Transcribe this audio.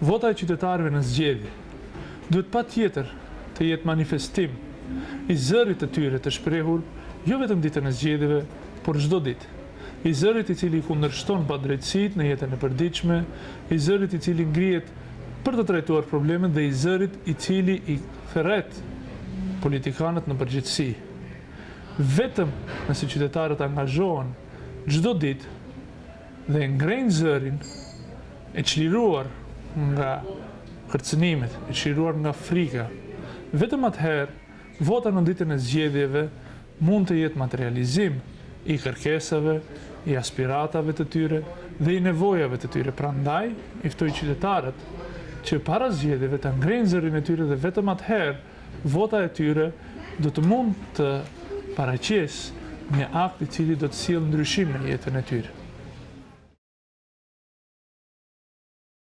Vota e qytetarëve në zgjedhje duhet patjetër të jetë manifestim i zërit të tyre të shprehur jo vetëm ditën e zgjedhjeve, por çdo ditë. I zërit i cili kundërshton padrejtësitë në jetën e përditshme, i zërit i cili ngrihet për të trajtuar problemet dhe i zërit i cili i thret politikanët në përgjegjësi. Vetëm nëse qytetarët angazhohen çdo ditë dhe ngrenë zërin, e çliruar nga kërcënimet, e çliruar nga frika, vetëm atëherë vota në ditën e zgjedhjeve mund të jetë materializim i kërkesave, i aspiratave të tyre dhe i nevojave të tyre. Prandaj, i ftoj qytetarët që para zgjedhjeve të ngrenë zërin e tyre dhe vetëm atëherë Vota e tyre do të mund të paraqesë një akt i cili do të sjellë ndryshim në jetën e tyre.